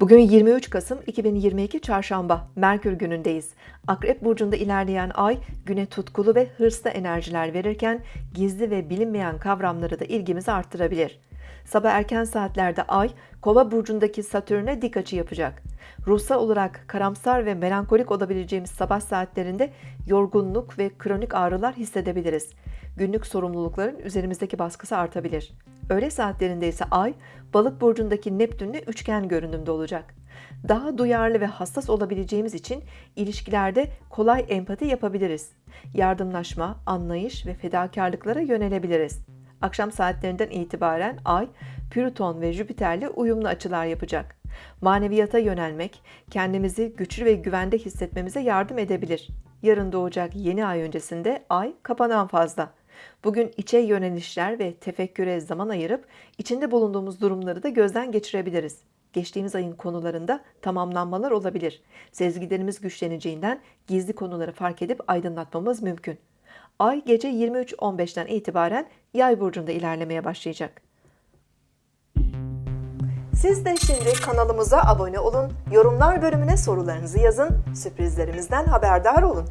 Bugün 23 Kasım 2022 Çarşamba, Merkür günündeyiz. Akrep burcunda ilerleyen ay güne tutkulu ve hırslı enerjiler verirken gizli ve bilinmeyen kavramları da ilgimizi arttırabilir. Sabah erken saatlerde ay Kova burcundaki Satürn'e dik açı yapacak. Ruhsal olarak karamsar ve melankolik olabileceğimiz sabah saatlerinde yorgunluk ve kronik ağrılar hissedebiliriz. Günlük sorumlulukların üzerimizdeki baskısı artabilir. Öğle saatlerinde ise ay balık burcundaki Neptünle üçgen görünümde olacak. Daha duyarlı ve hassas olabileceğimiz için ilişkilerde kolay empati yapabiliriz. Yardımlaşma, anlayış ve fedakarlıklara yönelebiliriz. Akşam saatlerinden itibaren Ay, Plüton ve Jüpiter'le uyumlu açılar yapacak. Maneviyata yönelmek, kendimizi güçlü ve güvende hissetmemize yardım edebilir. Yarın doğacak yeni ay öncesinde Ay kapanan fazla. Bugün içe yönelişler ve tefekküre zaman ayırıp içinde bulunduğumuz durumları da gözden geçirebiliriz. Geçtiğimiz ayın konularında tamamlanmalar olabilir. Sezgilerimiz güçleneceğinden gizli konuları fark edip aydınlatmamız mümkün. Ay gece 23.15'ten itibaren Yay burcunda ilerlemeye başlayacak. Siz de şimdi kanalımıza abone olun, yorumlar bölümüne sorularınızı yazın, sürprizlerimizden haberdar olun.